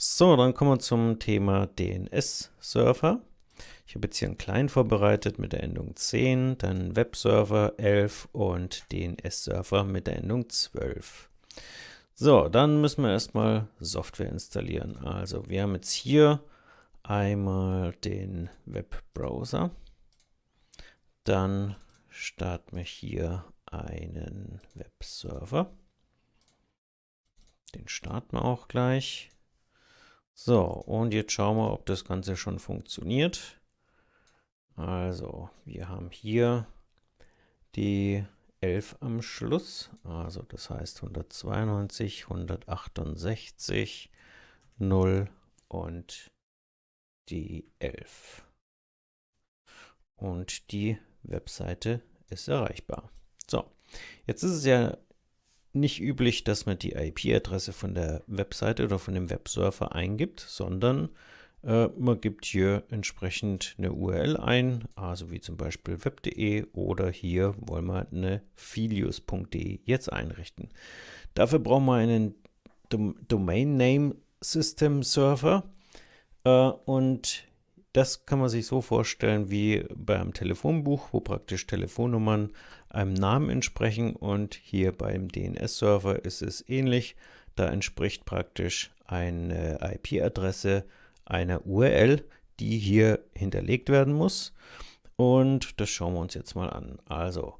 So, dann kommen wir zum Thema DNS-Server. Ich habe jetzt hier einen Client vorbereitet mit der Endung 10, dann Webserver 11 und DNS-Server mit der Endung 12. So, dann müssen wir erstmal Software installieren. Also wir haben jetzt hier einmal den Webbrowser. Dann starten wir hier einen Webserver. Den starten wir auch gleich. So, und jetzt schauen wir, ob das Ganze schon funktioniert. Also, wir haben hier die 11 am Schluss, also das heißt 192, 168, 0 und die 11. Und die Webseite ist erreichbar. So, jetzt ist es ja nicht üblich, dass man die IP-Adresse von der Webseite oder von dem Webserver eingibt, sondern äh, man gibt hier entsprechend eine URL ein, also wie zum Beispiel web.de oder hier wollen wir eine filius.de jetzt einrichten. Dafür brauchen wir einen Dom Domain Name System Server äh, und das kann man sich so vorstellen wie beim Telefonbuch, wo praktisch Telefonnummern einem Namen entsprechen und hier beim DNS-Server ist es ähnlich. Da entspricht praktisch eine IP-Adresse einer URL, die hier hinterlegt werden muss. Und das schauen wir uns jetzt mal an. Also,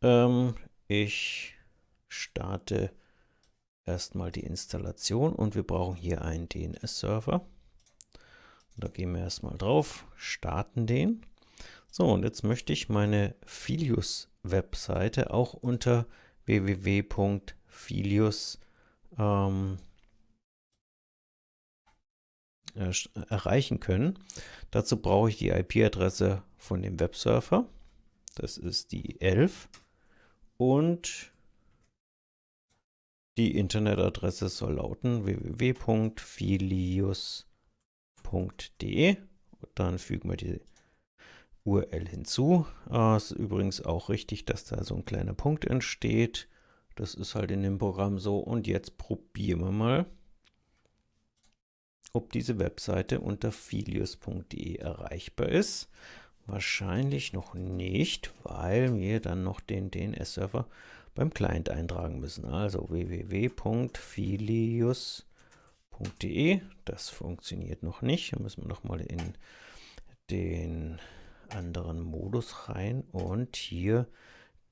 ähm, ich starte erstmal die Installation und wir brauchen hier einen DNS-Server. Da gehen wir erstmal drauf, starten den. So, und jetzt möchte ich meine Filius-Webseite auch unter www.filius ähm, erreichen können. Dazu brauche ich die IP-Adresse von dem Webserver. Das ist die 11. Und die Internetadresse soll lauten www.filius.de. Dann fügen wir die URL hinzu. Äh, ist übrigens auch richtig, dass da so ein kleiner Punkt entsteht. Das ist halt in dem Programm so. Und jetzt probieren wir mal, ob diese Webseite unter filius.de erreichbar ist. Wahrscheinlich noch nicht, weil wir dann noch den DNS-Server beim Client eintragen müssen. Also www.filius.de. Das funktioniert noch nicht. Da müssen wir nochmal in den anderen Modus rein und hier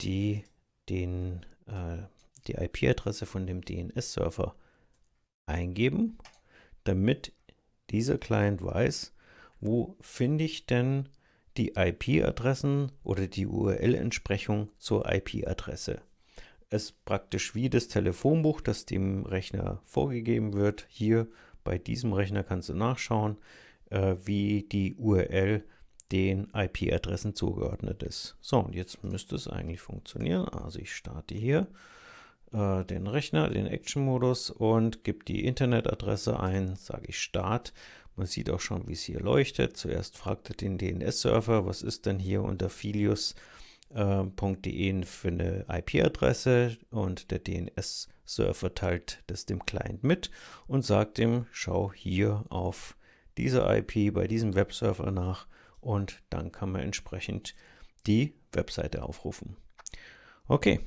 die, äh, die IP-Adresse von dem DNS-Server eingeben, damit dieser Client weiß, wo finde ich denn die IP-Adressen oder die URL-Entsprechung zur IP-Adresse. Ist praktisch wie das Telefonbuch, das dem Rechner vorgegeben wird. Hier bei diesem Rechner kannst du nachschauen, äh, wie die URL den IP-Adressen zugeordnet ist. So, und jetzt müsste es eigentlich funktionieren. Also ich starte hier äh, den Rechner, den Action-Modus und gebe die Internetadresse ein, sage ich Start. Man sieht auch schon, wie es hier leuchtet. Zuerst fragt er den DNS-Server, was ist denn hier unter filius.de äh, für eine IP-Adresse und der DNS-Server teilt das dem Client mit und sagt ihm, schau hier auf diese IP bei diesem Webserver nach und dann kann man entsprechend die Webseite aufrufen. Okay,